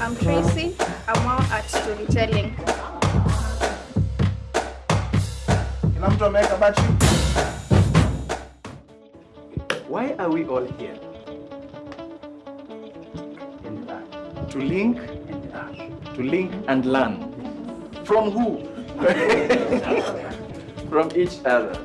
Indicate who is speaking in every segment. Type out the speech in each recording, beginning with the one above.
Speaker 1: I'm Tracy. I'm more at storytelling.
Speaker 2: Kila mtu ameweka battery.
Speaker 3: Why are we all here?
Speaker 2: To link,
Speaker 3: To link and learn. From who? From each other.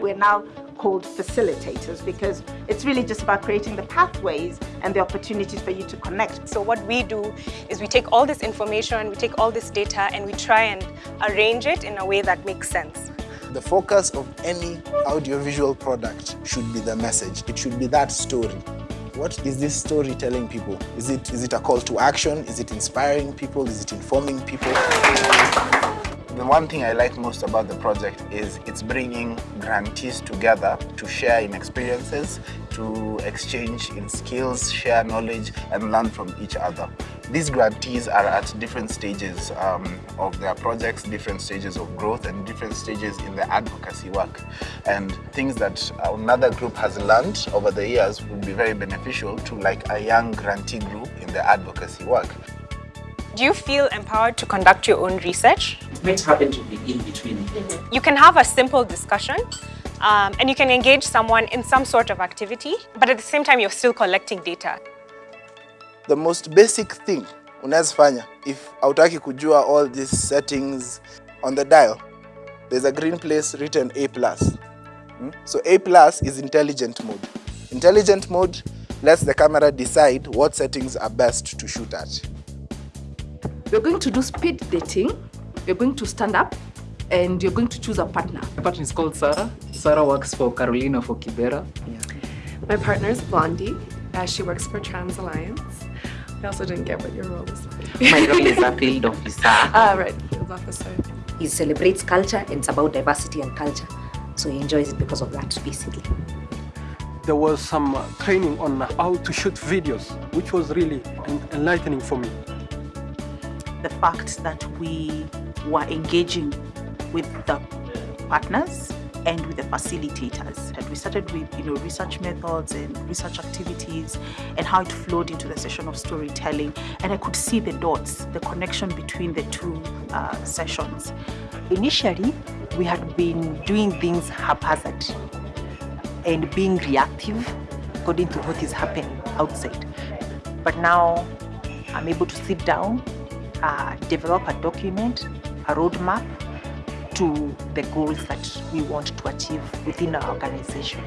Speaker 4: We're now called facilitators because it's really just about creating the pathways and the opportunities for you to connect.
Speaker 5: So what we do is we take all this information, and we take all this data and we try and arrange it in a way that makes sense.
Speaker 6: The focus of any audiovisual product should be the message. It should be that story. What is this story telling people? Is it, is it a call to action? Is it inspiring people? Is it informing people?
Speaker 2: The one thing I like most about the project is it's bringing grantees together to share in experiences, to exchange in skills, share knowledge, and learn from each other. These grantees are at different stages um, of their projects, different stages of growth, and different stages in their advocacy work. And things that another group has learned over the years would be very beneficial to like a young grantee group in their advocacy work.
Speaker 5: Do you feel empowered to conduct your own research?
Speaker 7: might happen to be in between.
Speaker 5: You can have a simple discussion um, and you can engage someone in some sort of activity, but at the same time, you're still collecting data.
Speaker 6: The most basic thing unaweza fanya if hautaki kujua all these settings on the dial, there's a green place written A+. Hmm? So A plus is intelligent mode. Intelligent mode lets the camera decide what settings are best to shoot at.
Speaker 8: We're going to do speed dating. You're going to stand up and you're going to choose a partner.
Speaker 7: My partner is called Sarah. Sarah works for Carolina for Kibera. Yeah.
Speaker 9: My partner is Blondie. Uh, she works for Trans Alliance. I also didn't get what your role is.
Speaker 7: My role is a field officer.
Speaker 9: Ah, right, field officer.
Speaker 10: He celebrates culture and it's about diversity and culture. So he enjoys it because of that, basically.
Speaker 11: There was some uh, training on how to shoot videos, which was really enlightening for me.
Speaker 12: The fact that we were engaging with the partners and with the facilitators. And we started with you know research methods and research activities and how it flowed into the session of storytelling. And I could see the dots, the connection between the two uh, sessions.
Speaker 13: Initially, we had been doing things haphazard and being reactive according to what is happening outside. But now I'm able to sit down, uh, develop a document, a roadmap to the goals that we want to achieve within our organization.